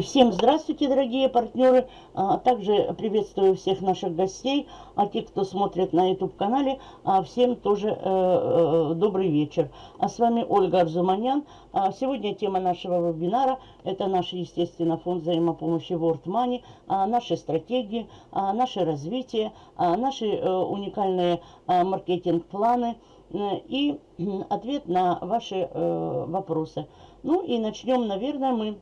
Всем здравствуйте, дорогие партнеры. А, также приветствую всех наших гостей, а те, кто смотрит на YouTube-канале, а, всем тоже э, э, добрый вечер. А с вами Ольга Арзуманян. Сегодня тема нашего вебинара – это наш, естественно, фонд взаимопомощи World Money, наши стратегии, наше развитие, наши э, уникальные маркетинг-планы и ответ на ваши вопросы. Ну и начнем, наверное, мы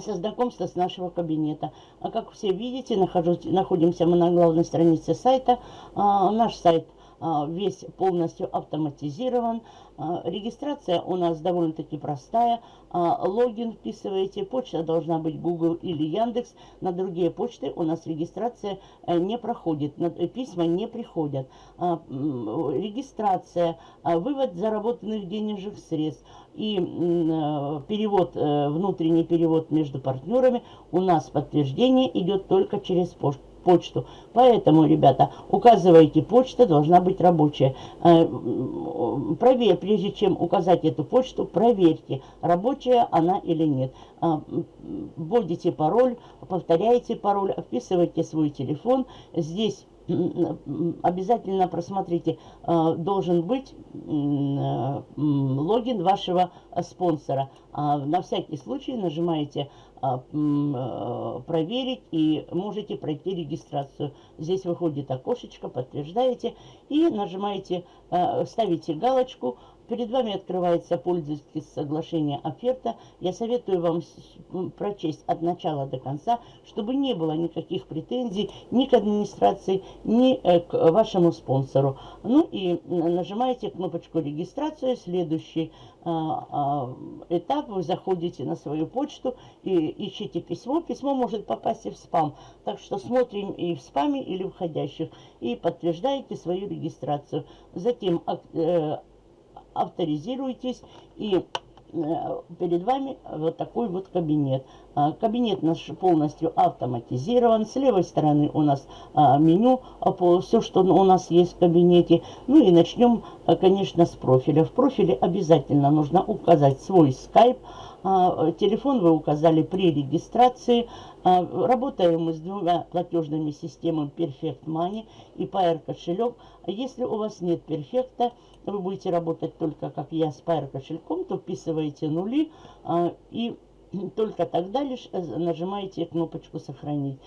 со знакомства с нашего кабинета. А как все видите, нахожусь, находимся мы на главной странице сайта. А, наш сайт а, весь полностью автоматизирован. А, регистрация у нас довольно-таки простая. А, логин вписываете, почта должна быть Google или Яндекс. На другие почты у нас регистрация э, не проходит, э, письма не приходят. А, регистрация, вывод заработанных денежных средств и э, перевод, внутренний перевод между партнерами у нас подтверждение идет только через почту. Поэтому, ребята, указывайте, почта должна быть рабочая. Э, проверь, прежде чем указать эту почту, проверьте, рабочая она или нет. Э, вводите пароль, повторяйте пароль, вписывайте свой телефон. Здесь обязательно просмотрите, э, должен быть логин вашего спонсора. На всякий случай нажимаете а, э, проверить и можете пройти регистрацию. Здесь выходит окошечко, подтверждаете и нажимаете, э, ставите галочку. Перед вами открывается пользовательское соглашение оферта. Я советую вам прочесть от начала до конца, чтобы не было никаких претензий ни к администрации, ни э, к вашему спонсору. Ну и нажимаете кнопочку регистрация. Следующий а, а, этап, вы заходите на свою почту и ищите письмо. Письмо может попасть и в спам. Так что смотрим и в спаме, или входящих. И подтверждаете свою регистрацию. Затем э, авторизируйтесь и Э, перед вами вот такой вот кабинет. А, кабинет наш полностью автоматизирован. С левой стороны у нас а, меню, все, что у нас есть в кабинете. Ну и начнем, конечно, с профиля. В профиле обязательно нужно указать свой скайп. Телефон вы указали при регистрации. Работаем мы с двумя платежными системами Perfect Money и Pair кошелек. Если у вас нет перфекта, вы будете работать только, как я, с Pair кошельком, то вписываете нули а, и только тогда лишь э, нажимаете кнопочку «Сохранить».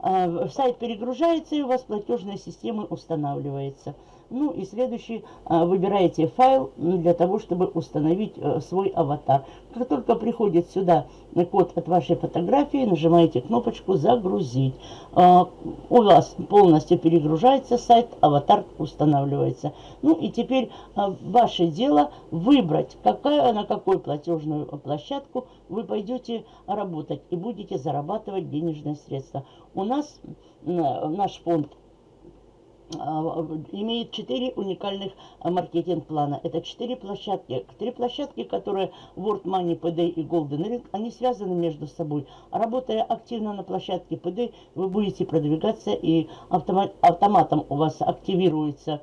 А, сайт перегружается, и у вас платежная система устанавливается. Ну и следующий, а, выбираете файл для того, чтобы установить э, свой аватар. Как только приходит сюда код от вашей фотографии, нажимаете кнопочку «Загрузить». А, у вас полностью перегружается сайт, аватар устанавливается. Ну и теперь а, ваше дело выбрать, какая, на какую платежную площадку вы пойдете работать и будете зарабатывать денежные средства. У нас наш фонд имеет четыре уникальных а, маркетинг-плана. Это четыре площадки. Три площадки, которые World Money, PD и Golden Ring, они связаны между собой. Работая активно на площадке PD, вы будете продвигаться и автомат, автоматом у вас активируется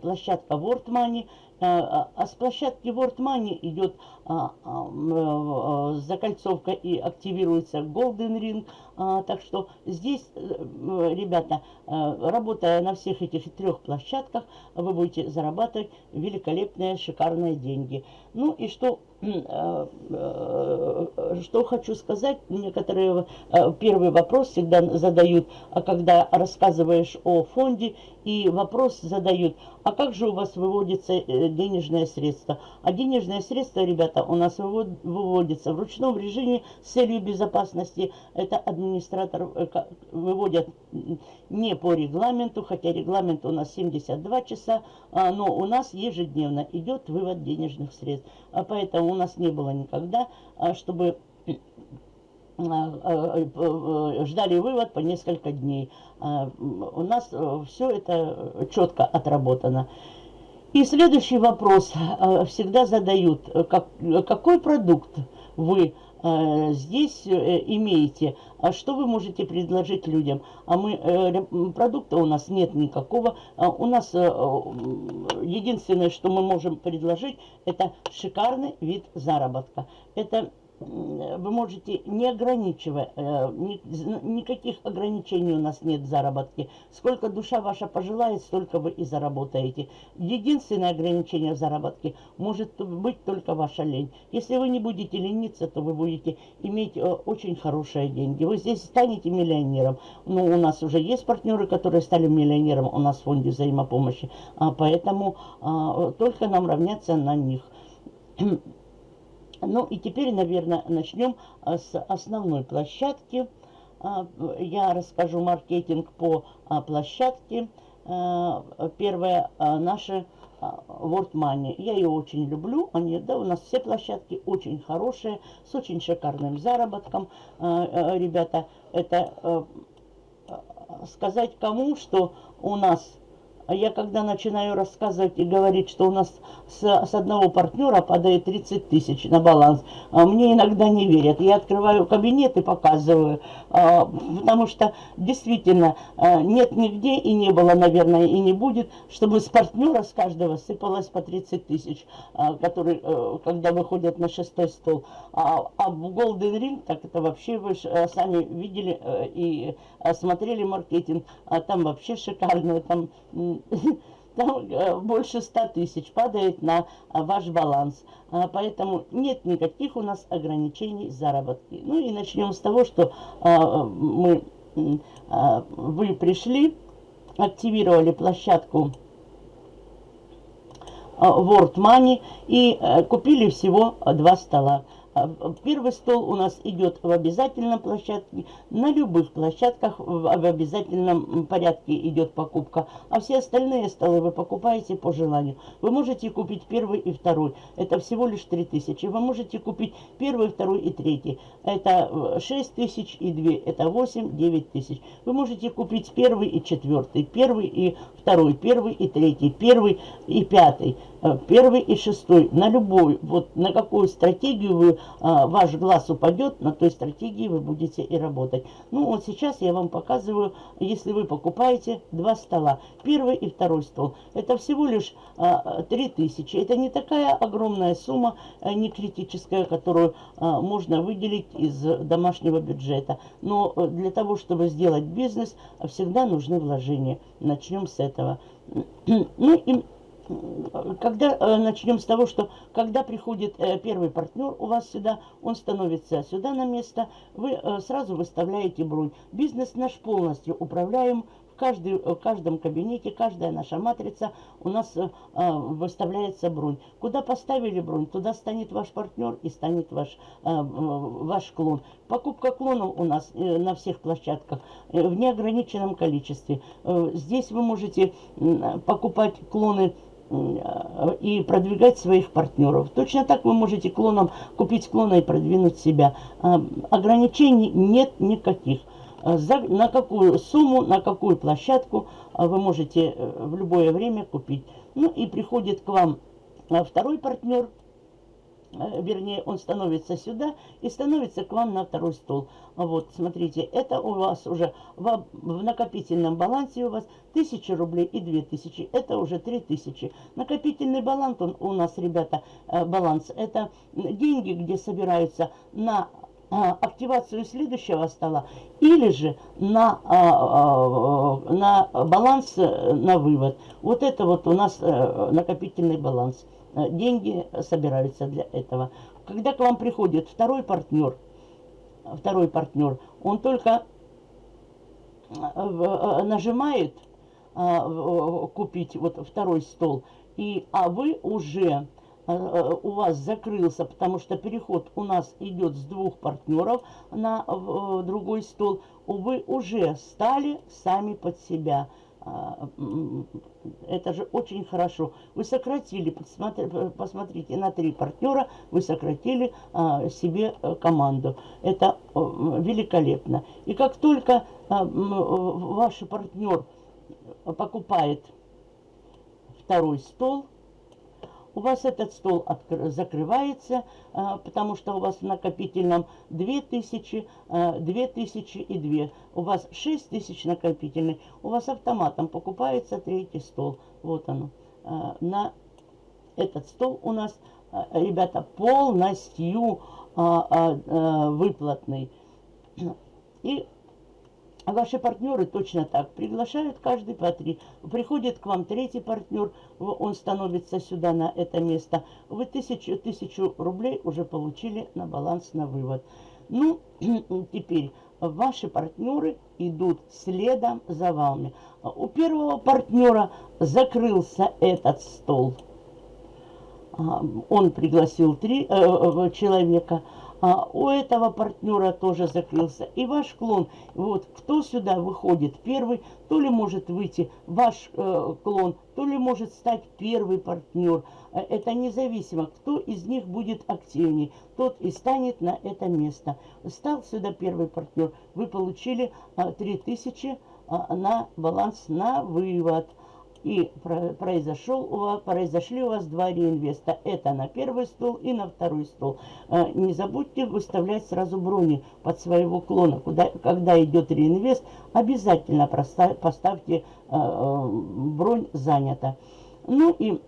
площадка World Money, а, а с площадки World Money идет а, а, закольцовка и активируется Golden Ring. Так что здесь, э, ребята, работая на всех этих трех площадках, вы будете зарабатывать великолепные, шикарные деньги. Ну и что Э, э, что хочу сказать, некоторые э, первый вопрос всегда задают, а когда рассказываешь о фонде, и вопрос задают, а как же у вас выводятся денежные средства? А денежные средства, ребята, у нас выводятся в ручном режиме с целью безопасности. Это администратор выводят не по регламенту, хотя регламент у нас 72 часа, а, но у нас ежедневно идет вывод денежных средств. А поэтому у нас не было никогда, а, чтобы э, ждали вывод по несколько дней. У нас э, все это четко отработано. И следующий вопрос всегда задают, как, какой продукт вы здесь э, имеете, а что вы можете предложить людям? А мы, продукта у нас нет никакого, у нас единственное, что мы можем предложить, это шикарный вид заработка. Это вы можете не ограничивая, э, никаких ограничений у нас нет в заработке. Сколько душа ваша пожелает, столько вы и заработаете. Единственное ограничение в заработке может быть только ваша лень. Если вы не будете лениться, то вы будете иметь э, очень хорошие деньги. Вы здесь станете миллионером. Но у нас уже есть партнеры, которые стали миллионером у нас в фонде взаимопомощи. А поэтому а, только нам равняться на них. Ну и теперь, наверное, начнем а, с основной площадки. А, я расскажу маркетинг по а, площадке. Первая наша World Money. Я ее очень люблю. Они, да, у нас все площадки очень хорошие, с очень шикарным заработком. Ребята, это сказать кому, что у нас а я когда начинаю рассказывать и говорить, что у нас с, с одного партнера падает 30 тысяч на баланс, а мне иногда не верят. Я открываю кабинет и показываю, а, потому что действительно нет нигде и не было, наверное, и не будет, чтобы с партнера с каждого сыпалось по 30 тысяч, который, э, когда выходят на шестой стол. А, а в Golden Ring, так это вообще вы э, сами видели э, и смотрели маркетинг, а там вообще шикарно, там там э, больше 100 тысяч падает на а, ваш баланс. А, поэтому нет никаких у нас ограничений заработки. Ну и начнем с того, что а, мы, вы пришли, активировали площадку World Money и э, купили всего два стола. А, первый стол у нас идет в обязательном площадке. На любых площадках в обязательном порядке идет покупка. А все остальные столы вы покупаете по желанию. Вы можете купить первый и второй. Это всего лишь 3000. Вы можете купить первый, второй и третий. Это 6 э, и 2. Это 8-9 тысяч. Вы можете купить первый и четвертый. Первый и второй. Первый и третий. Первый и пятый. Э, первый и шестой, на любой, вот на какую стратегию вы, а, ваш глаз упадет, на той стратегии вы будете и работать. Ну вот сейчас я вам показываю, если вы покупаете два стола, первый и второй стол, это всего лишь а, 3000, это не такая огромная сумма, не критическая, которую можно выделить из домашнего бюджета. Но э, для того, чтобы сделать бизнес, всегда нужны вложения. Начнем с этого. Ну и когда э, начнем с того, что когда приходит э, первый партнер у вас сюда, он становится сюда на место, вы э, сразу выставляете бронь. Бизнес наш полностью управляем каждый, в каждом кабинете, каждая наша матрица у нас выставляется бронь. Куда поставили бронь, туда станет ваш партнер и станет ваш, ваш клон. Покупка клонов у нас на всех площадках в неограниченном количестве. Здесь вы можете покупать клоны и продвигать своих партнеров. Точно так вы можете клоном купить клона и продвинуть себя. А, ограничений нет никаких. А, за, на какую сумму, на какую площадку а, вы можете э, в любое время купить. Ну и приходит к вам второй партнер, вернее, он становится сюда и становится к вам на второй стол. Вот, смотрите, это у вас уже в, в накопительном балансе у вас 1000 рублей и 2000, это уже 3000. Накопительный баланс он, у нас, ребята, э, баланс, это деньги, где собираются на э, активацию следующего стола или же на, на баланс на вывод. Вот это вот у нас накопительный баланс. Э, деньги собираются для этого. Когда к вам приходит второй партнер, второй партнер, он только э, э, нажимает купить вот второй стол, и, а вы уже у вас закрылся, потому что переход у нас идет с двух партнеров на другой стол, вы уже стали сами под себя. А, это же очень хорошо. Вы сократили, посмотрите, на три партнера вы сократили а, себе э, команду. Это великолепно. И как только а, ваш партнер покупает второй стол, у вас этот стол закрывается, а, потому что у вас в накопительном 2000, 2000 а, и 2. У вас 6000 накопительный. У вас автоматом покупается третий стол. Вот оно. А, на этот стол у нас, ребята, полностью а, а, а, ваши партнеры точно так приглашают каждый по три. Приходит к вам третий партнер, он становится сюда на это место. Вы тысячу, тысячу рублей уже получили на баланс на вывод. Ну, теперь ваши партнеры идут следом за вами. У первого партнера закрылся этот стол. А, он пригласил три э, э, человека а, у этого партнера тоже закрылся. И ваш клон, вот кто сюда выходит первый, то ли может выйти ваш э, клон, то ли может стать первый партнер. Э, это независимо, кто из них будет активнее, тот и станет на это место. Стал сюда первый партнер, вы получили э, 3000 э, на баланс на вывод и произошел произошли у вас два реинвеста. Это на первый стол и на второй стол. Э, не забудьте выставлять сразу брони под своего клона. Куда, когда идет реинвест, обязательно поставьте э, э, бронь занята. Ну и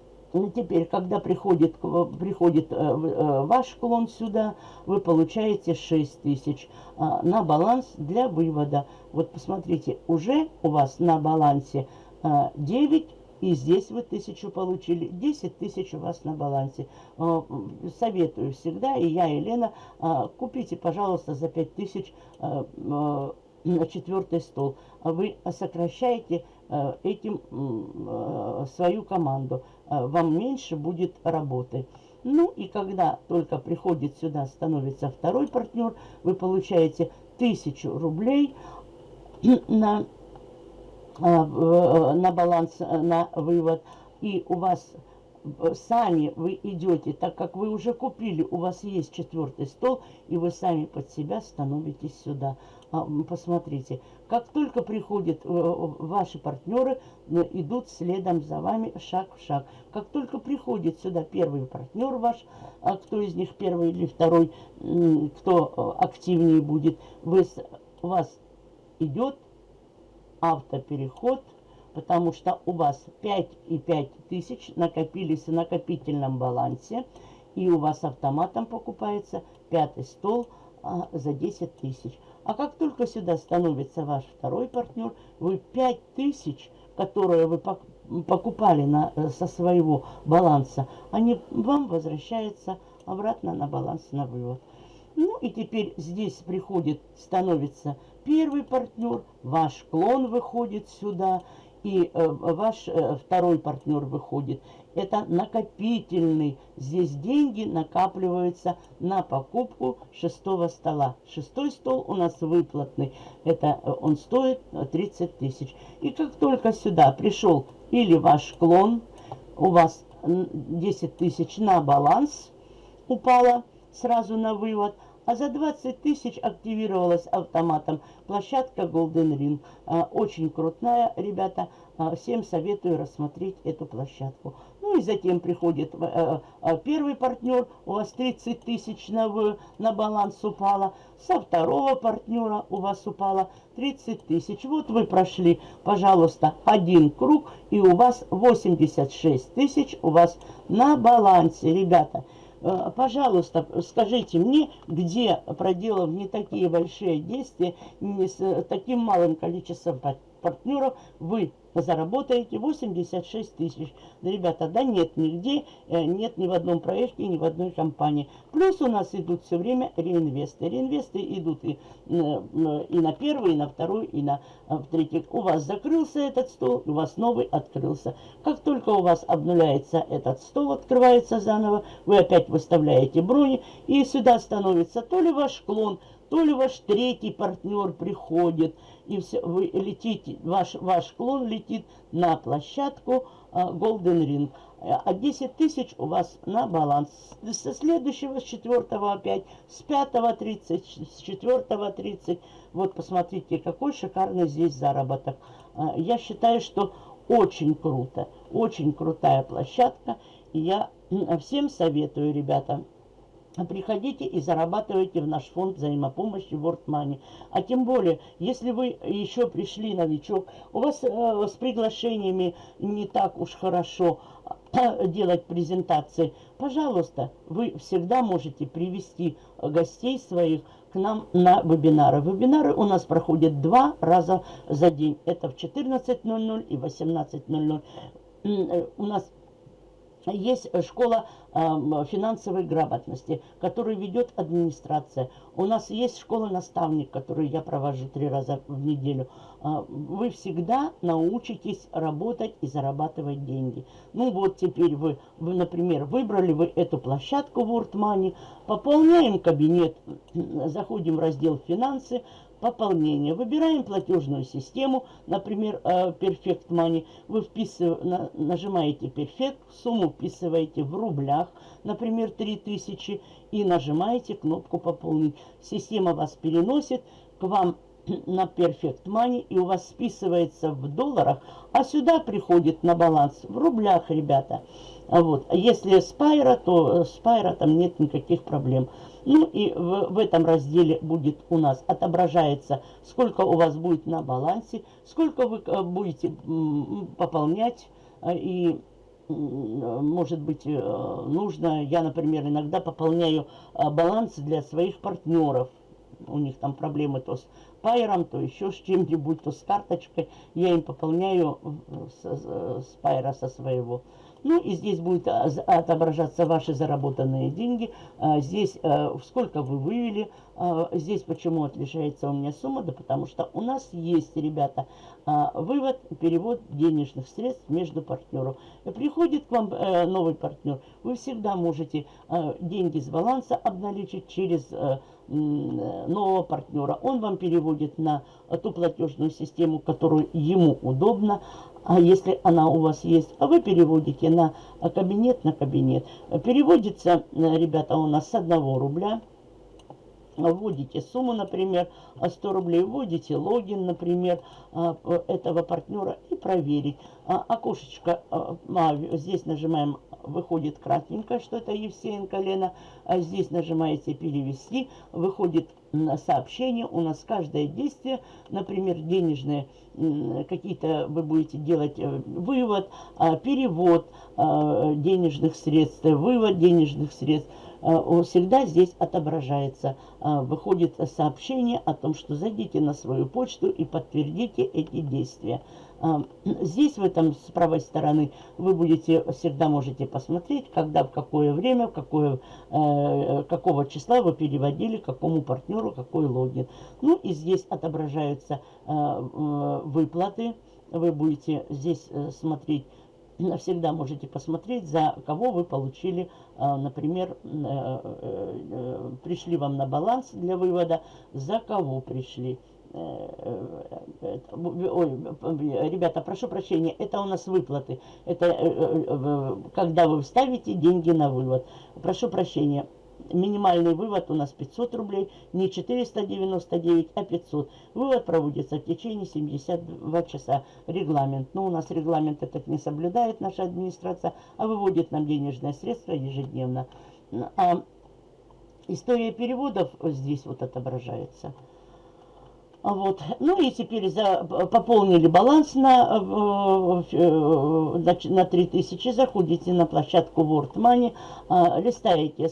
теперь, когда приходит, приходит ваш клон сюда, вы получаете 6 тысяч на баланс для вывода. Вот посмотрите, уже у вас на балансе 9, а, и здесь вы тысячу получили, 10 тысяч у вас на балансе. А, советую всегда, и я, и Лена, а, купите, пожалуйста, за 5 тысяч на четвертый стол. Вы сокращаете этим свою команду. Вам меньше будет работы. Ну и когда только приходит сюда, становится второй партнер, вы получаете тысячу рублей на а, на баланс, э, на вывод, и у вас э, сами вы идете, так как вы уже купили, у вас есть четвертый стол, и вы сами под себя становитесь сюда. А, посмотрите, как только приходят ваши партнеры, идут следом за вами шаг в шаг. Как только приходит сюда первый партнер ваш, а кто из них первый или второй, кто активнее будет, вы, вас идет автопереход, потому что у вас 5,5 тысяч накопились в накопительном балансе, и у вас автоматом покупается пятый стол а, за 10 тысяч. А как только сюда становится ваш второй партнер, вы 5 тысяч, которые вы покупали на, э, со своего баланса, они вам возвращаются обратно на баланс на вывод. Ну и теперь здесь приходит, становится первый партнер, ваш клон выходит сюда, и э, ваш э, второй партнер выходит. Это накопительный. Здесь деньги накапливаются на покупку шестого стола. Шестой стол у нас выплатный. Это э, он стоит 30 тысяч. И как только сюда пришел или ваш клон, у вас 10 тысяч на баланс упало сразу на вывод – а за 20 тысяч активировалась автоматом площадка Golden Ring. А, очень крутая, ребята. А, всем советую рассмотреть эту площадку. Ну и затем приходит э, э, первый партнер, у вас 30 тысяч на, на баланс упало. Со второго партнера у вас упало 30 тысяч. Вот вы прошли, пожалуйста, один круг, и у вас 86 тысяч у вас на балансе, ребята. Э, пожалуйста, скажите мне, где, проделав не такие большие действия, не с таким малым количеством партнеров, вы заработаете 86 тысяч. Да, ребята, да нет нигде, э, нет ни в одном проекте, ни в одной компании. Плюс у нас идут все время реинвесты. Реинвесты идут и, и на первый, и на второй, и на э, третий. У вас закрылся этот стол, у вас новый открылся. Как только у вас обнуляется этот стол, открывается заново, вы опять выставляете брони, и сюда становится то ли ваш клон, то ли ваш третий партнер приходит, и все, вы летите, ваш, ваш клон летит на площадку а, Golden Ring. А 10 тысяч у вас на баланс. Со следующего, с четвертого опять, с пятого 30, с четвертого 30. Вот посмотрите, какой шикарный здесь заработок. А, я считаю, что очень круто, очень крутая площадка. Я всем советую, ребята, приходите и зарабатывайте в наш фонд взаимопомощи World Money. А тем более, если вы еще пришли новичок, у вас э, с приглашениями не так уж хорошо, делать презентации, пожалуйста, вы всегда можете привести гостей своих к нам на вебинары. Вебинары у нас проходят два раза за день. Это в 14.00 и 18.00. Э, у нас есть школа финансовой грамотности, которую ведет администрация. У нас есть школа-наставник, которую я провожу три раза в неделю. Э, вы всегда научитесь работать и зарабатывать деньги. Ну вот теперь вы, вы например, выбрали вы эту площадку в WordMoney, пополняем кабинет, заходим в раздел «Финансы», пополнение. Выбираем платежную систему, например, э, Perfect Money. Вы вписываете, нажимаете Perfect, сумму вписываете в рублях, например, 3000, и нажимаете кнопку «Пополнить». Система вас переносит к вам на Perfect Money, и у вас списывается в долларах, а сюда приходит на баланс в рублях, ребята. Вот. Если Spyro, то Spyro там нет никаких проблем. Ну и в, в этом разделе будет у нас отображается, сколько у вас будет на балансе, сколько вы э, будете пополнять э, и может быть, э, нужно, я, например, иногда пополняю баланс для своих партнеров. У них там проблемы то с пайром, то еще с чем-нибудь, то с карточкой. Я им пополняю с, с пайра со своего. Ну и здесь будет а, отображаться ваши заработанные деньги. А, здесь э, сколько вы вывели. А, здесь почему отличается у меня сумма? Да потому что у нас есть, ребята, вывод, перевод денежных средств между партнеров. Приходит к вам э, новый партнер. Вы всегда можете деньги с баланса обналичить через э, нового партнера. Он вам переводит на ту платежную систему, которую ему удобно а если она у вас есть, а вы переводите на кабинет на кабинет. Переводится, э, ребята, у нас с 1 рубля. Вводите сумму, например, 100 рублей, вводите логин, например, а, этого партнера и проверить. А, окошечко, а, здесь нажимаем выходит красненько, что это Евсеенко Лена. А здесь нажимаете «Перевести», выходит сообщение. У нас каждое действие, например, денежные, какие-то вы будете делать э, вывод, а, перевод а, денежных средств, вывод денежных средств, а, всегда здесь отображается. Выходит сообщение о том, что зайдите на свою почту и подтвердите эти действия. Здесь, в этом с правой стороны, вы будете, всегда можете посмотреть, когда, в какое время, в какое, э, какого числа вы переводили, какому партнеру, какой логин. Ну и здесь отображаются э, э, выплаты. Вы будете здесь э, смотреть, всегда можете посмотреть, за кого вы получили, э, например, пришли вам на баланс для вывода, за кого пришли. Ой, ребята, прошу прощения, это у нас выплаты. Это э, э, когда вы вставите деньги на вывод. Прошу прощения. Минимальный вывод у нас 500 рублей, не 499, а 500. Вывод проводится в течение 72 часа. Регламент. Но у нас регламент этот не соблюдает наша администрация, а выводит нам денежные средства ежедневно. А история переводов здесь вот отображается. Вот. Ну и теперь за, пополнили баланс на, на, на 3000, заходите на площадку World Money, а, листаете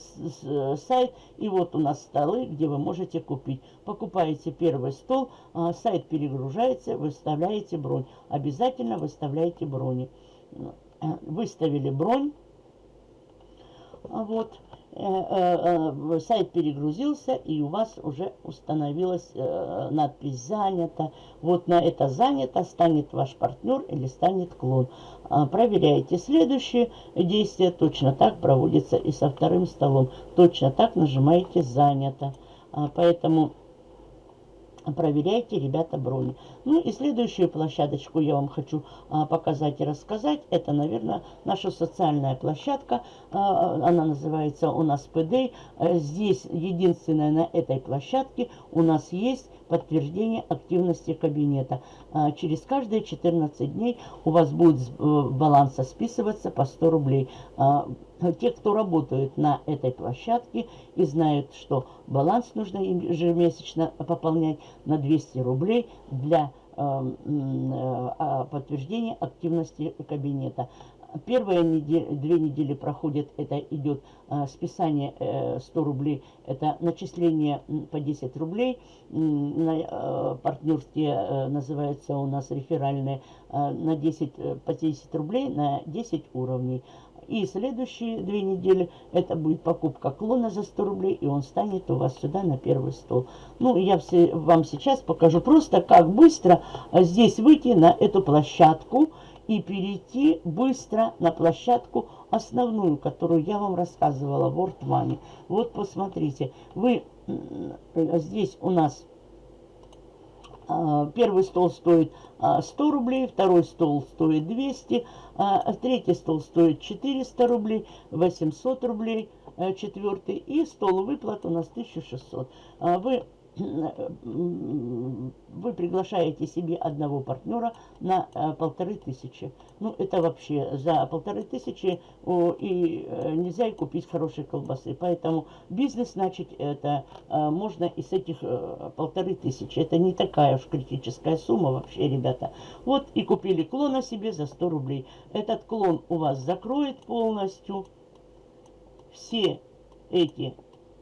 сайт, и вот у нас столы, где вы можете купить. Покупаете первый стол, а, сайт перегружается, выставляете бронь. Обязательно выставляйте брони. Выставили бронь. Вот. Э, э, э, сайт перегрузился, и у вас уже установилась надпись «Занято». Вот на это «Занято» станет ваш партнер или станет клон. А, проверяйте следующее действие. Точно так проводится и со вторым столом. Точно так нажимаете «Занято». А, поэтому проверяйте, ребята, брони. Ну и следующую площадочку я вам хочу а, показать и рассказать. Это, наверное, наша социальная площадка. А, она называется у нас ПД. А, здесь единственное на этой площадке у нас есть подтверждение активности кабинета. А, через каждые 14 дней у вас будет с э, баланса списываться по 100 рублей. А, те, кто работают на этой площадке и знают, что баланс нужно ежемесячно пополнять на 200 рублей для эм, э, а, подтверждения активности кабинета. Первые недели, две недели проходят, это идет а, списание э, 100 рублей, это начисление по 10 рублей, на э, партнерские э, называется у нас реферальные, э, на 10, э, по 10 рублей на 10 уровней. И следующие две недели это будет покупка клона за 100 рублей, и он станет у вас сюда на первый стол. Ну, я все, вам сейчас покажу просто, как быстро а, здесь выйти на эту площадку и перейти быстро на площадку основную, которую я вам рассказывала, World Money. Вот посмотрите, вы здесь у нас первый стол стоит 100 а, рублей, второй стол стоит 200, а, третий стол стоит 400 рублей, 800 рублей, четвертый и стол выплат у нас 1600. Вы вы приглашаете себе одного партнера на э, полторы тысячи. Ну, это вообще за полторы тысячи и э, нельзя и купить хорошие колбасы. Поэтому бизнес, значит, это э, можно из этих полторы тысячи. Это не такая уж критическая сумма вообще, ребята. Вот и купили клона себе за 100 рублей. Этот клон у вас закроет полностью все эти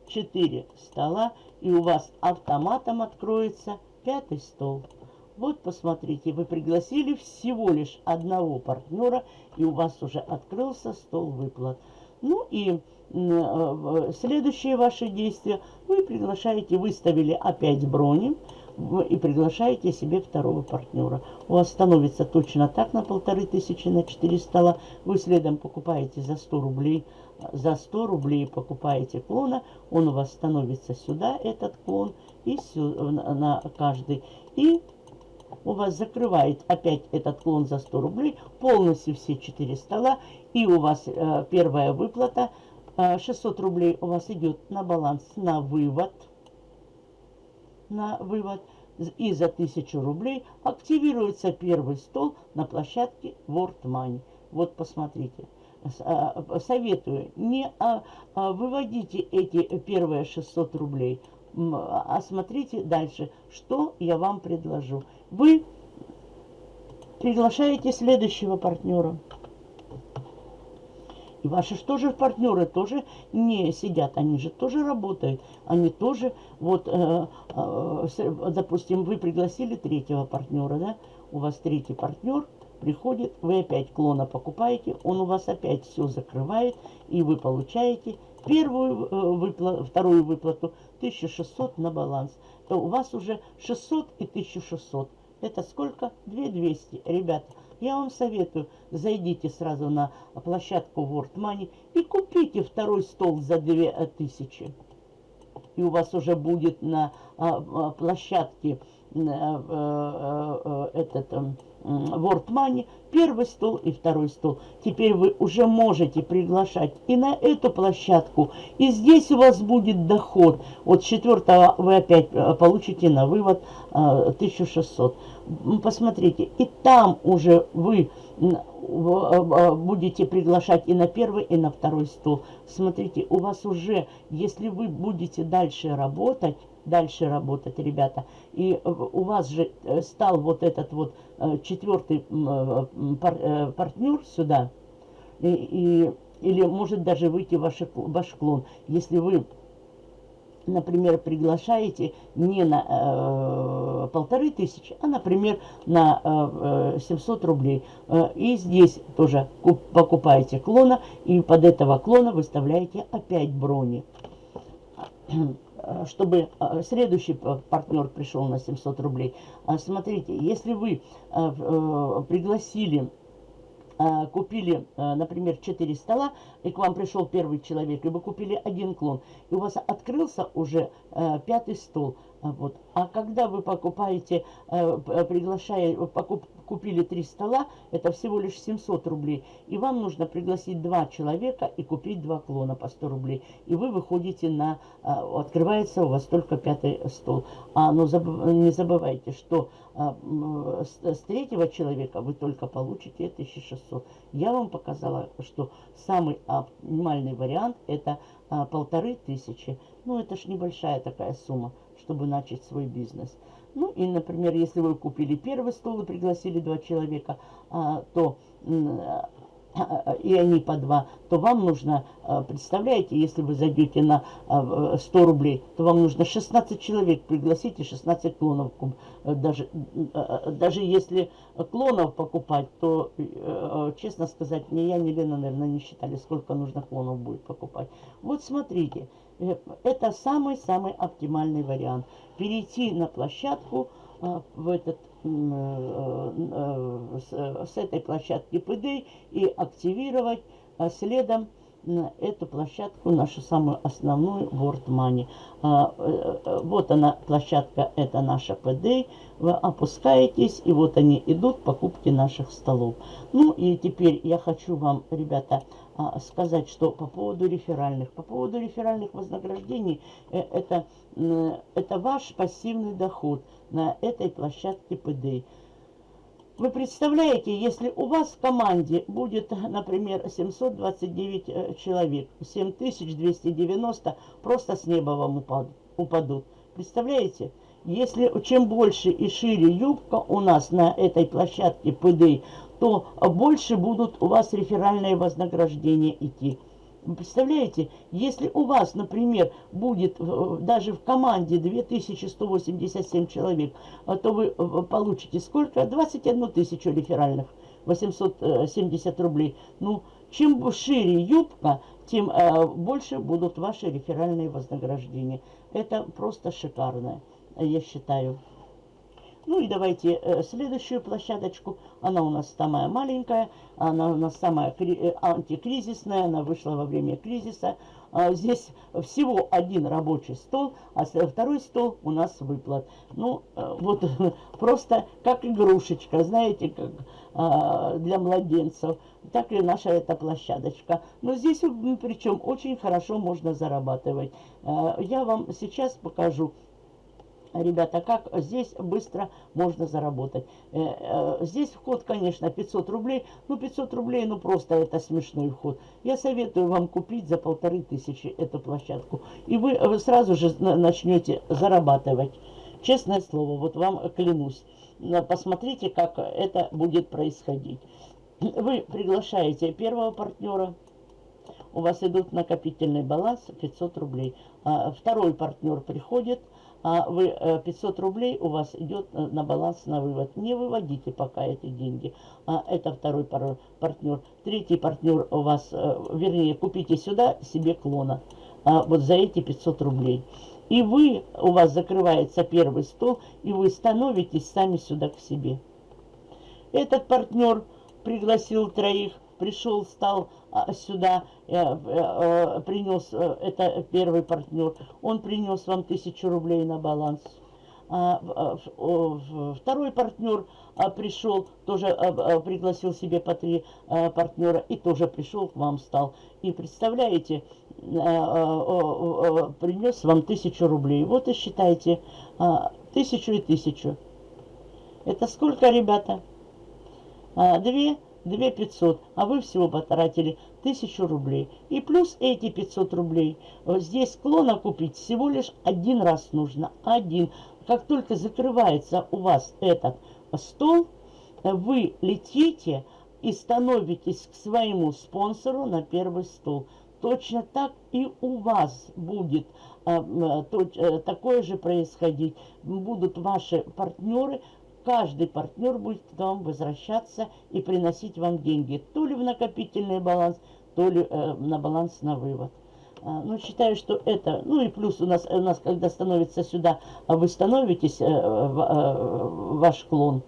четыре стола и у вас автоматом откроется пятый стол. Вот посмотрите, вы пригласили всего лишь одного партнера, и у вас уже открылся стол выплат. Ну и э, следующие ваши действия, вы приглашаете, выставили опять брони, и приглашаете себе второго партнера. У вас становится точно так на полторы тысячи, на 4 стола. Вы следом покупаете за 100 рублей за 100 рублей покупаете клона, он у вас становится сюда, этот клон, и сюда, на каждый. И у вас закрывает опять этот клон за 100 рублей, полностью все 4 стола, и у вас э, первая выплата, э, 600 рублей у вас идет на баланс, на вывод, на вывод, и за 1000 рублей активируется первый стол на площадке World Money. Вот посмотрите. А, советую, не а, а, выводите эти первые 600 рублей, а смотрите дальше, что я вам предложу. Вы приглашаете следующего партнера. Ваши что же партнеры тоже не сидят, они же тоже работают. Они тоже, вот, э, э, допустим, вы пригласили третьего партнера, да, у вас третий партнер – приходит, вы опять клона покупаете, он у вас опять все закрывает, и вы получаете первую э, выплату, вторую выплату 1600 на баланс. То у вас уже 600 и 1600. Это сколько? 2200. Ребята, я вам советую, зайдите сразу на площадку World Money и купите второй стол за 2000. И у вас уже будет на а, а, площадке а, а, этот... World Money, первый стол и второй стол. Теперь вы уже можете приглашать и на эту площадку, и здесь у вас будет доход. От четвертого вы опять э, получите на вывод 1600. Э, посмотрите, и там уже вы э, будете приглашать и на первый, и на второй стол. Смотрите, у вас уже, если вы будете дальше работать, дальше работать, ребята. И у вас же э, стал вот этот вот э, четвертый э, партнер сюда, и, и, или может даже выйти ваш, ваш клон, если вы например, приглашаете не на э, полторы тысячи, а, например, на э, 700 рублей. И здесь тоже покупаете клона, и под этого клона выставляете опять брони. Э, чтобы э, следующий партнер пришел на 700 рублей. А смотрите, если вы э, пригласили купили, например, 4 стола, и к вам пришел первый человек, и вы купили один клон, и у вас открылся уже пятый стол. Вот. А когда вы покупаете, приглашая, покуп, купили три стола, это всего лишь 700 рублей. И вам нужно пригласить два человека и купить два клона по 100 рублей. И вы выходите на... А, открывается у вас только пятый стол. А, но забыв, не забывайте, что а, с, с третьего человека вы только получите 1600. Я вам показала, что самый оптимальный вариант это а, полторы тысячи. Ну, это ж небольшая такая сумма, чтобы начать свой бизнес. Ну и, например, если вы купили первый стол и пригласили два человека, а, то и они по два, то вам нужно, представляете, если вы зайдете на 100 рублей, то вам нужно 16 человек пригласить и 16 клонов. Даже, даже если клонов покупать, то, честно сказать, ни я, ни Лена, наверное, не считали, сколько нужно клонов будет покупать. Вот смотрите, Э, это самый-самый оптимальный вариант. Перейти на площадку э, в этот, э, с, этой площадки ПД и активировать следом эту площадку, нашу самую основную World Money. Вот она, площадка, это наша ПД. Вы опускаетесь, и вот они идут, покупки наших столов. Ну и теперь я хочу вам, ребята, а, сказать, что по поводу реферальных. По поводу реферальных вознаграждений, э, это, это ваш пассивный доход на этой площадке ПД. Вы представляете, если у вас в команде будет, например, 729 э, человек, 7290 просто с неба вам упадут. Представляете? Если чем больше и шире юбка у нас на этой площадке ПД, то больше будут у вас реферальные вознаграждения идти. Представляете, если у вас, например, будет э, даже в команде 2187 человек, а то вы э, получите сколько? 21 тысячу реферальных, 870 рублей. Ну, чем шире юбка, тем э, больше будут ваши реферальные вознаграждения. Это просто шикарно, я считаю. Ну и давайте э, следующую площадочку. Она у нас самая маленькая, она у нас самая э, антикризисная, она вышла во время кризиса. А здесь всего один рабочий стол, а второй стол у нас выплат. Ну, э, вот просто как игрушечка, знаете, как э, для младенцев. Так и наша эта площадочка. Но здесь причем очень хорошо можно зарабатывать. Э, я вам сейчас покажу Ребята, как здесь быстро можно заработать? Э, э, здесь вход, конечно, 500 рублей. Ну, 500 рублей, ну, просто это смешной вход. Я советую вам купить за полторы тысячи эту площадку. И вы, вы сразу же начнете зарабатывать. Честное слово, вот вам клянусь. Посмотрите, как это будет происходить. Вы приглашаете первого партнера. У вас идут накопительный баланс 500 рублей. А второй партнер приходит – а вы 500 э, рублей у вас идет э, на баланс на вывод. Не выводите пока эти деньги. А это второй партнер. Третий партнер у вас, э, вернее, купите сюда себе клона. А вот за эти 500 рублей. И вы, у вас закрывается первый стол, и вы становитесь сами сюда к себе. Этот партнер пригласил троих, пришел, стал а, сюда, э, э, принес, э, это первый партнер, он принес вам тысячу рублей на баланс. А, второй партнер а, пришел, тоже пригласил себе по три партнера и тоже пришел к вам, стал. И представляете, принес вам тысячу рублей. Вот и считайте, тысячу и тысячу. Это сколько, ребята? Две 2 500, а вы всего потратили 1000 рублей. И плюс эти 500 рублей. Здесь клона купить всего лишь один раз нужно. Один. Как только закрывается у вас этот стол, вы летите и становитесь к своему спонсору на первый стол. Точно так и у вас будет а, то, а, такое же происходить. Будут ваши партнеры каждый партнер будет к вам возвращаться и приносить вам деньги. То ли в накопительный баланс, то ли э, на баланс на вывод. А, ну, считаю, что это... Ну, и плюс у нас, у нас когда становится сюда, а вы становитесь, э, в, э, ваш клон,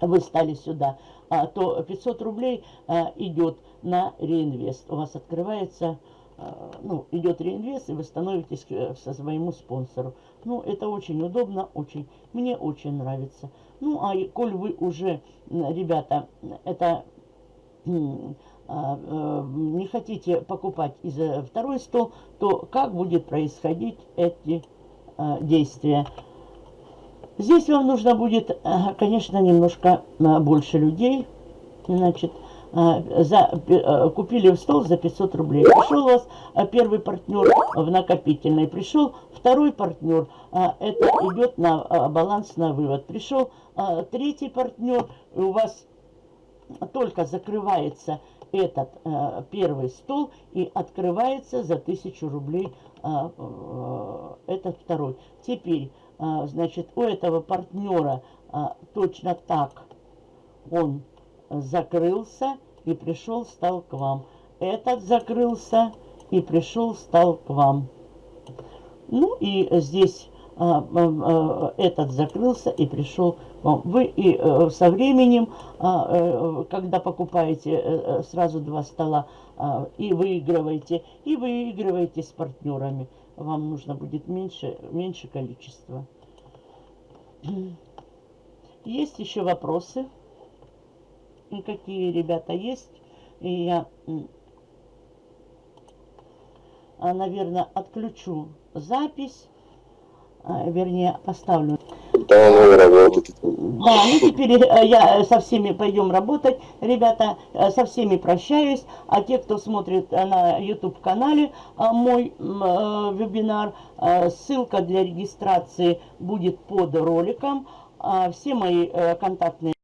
вы стали сюда, а, то 500 рублей э, идет на реинвест. У вас открывается а, ну, идет реинвест, и вы становитесь э, со своему спонсору. Ну, это очень удобно, очень, мне очень нравится. Ну, а коль вы уже, ребята, это а, э, не хотите покупать из э, второй стол, то как будет происходить эти а, действия? Здесь вам нужно будет, конечно, немножко больше людей. Значит, за, э, купили стол за 500 рублей. Пришел у вас первый партнер в накопительный, пришел второй партнер, а, это идет на баланс на вывод. Пришел третий партнер, у вас только закрывается этот первый стол и открывается за 1000 рублей э, этот второй. Теперь, значит, у этого партнера точно так он закрылся и пришел, стал к вам. Этот закрылся и пришел, стал к вам. Ну и здесь а, а, а, этот закрылся и пришел. Вы и э, со временем, э, когда покупаете э, сразу два стола и выигрываете, и выигрываете с партнерами, вам нужно будет меньше, меньше количества. Есть еще вопросы? Какие ребята есть? И я, наверное, отключу запись а, вернее, поставлю. Да, ну работать. Да, ну теперь э, я со всеми пойдем работать. Ребята, э, со всеми прощаюсь. А те, кто смотрит э, на YouTube-канале мой вебинар, ссылка для регистрации будет под роликом. А все мои контактные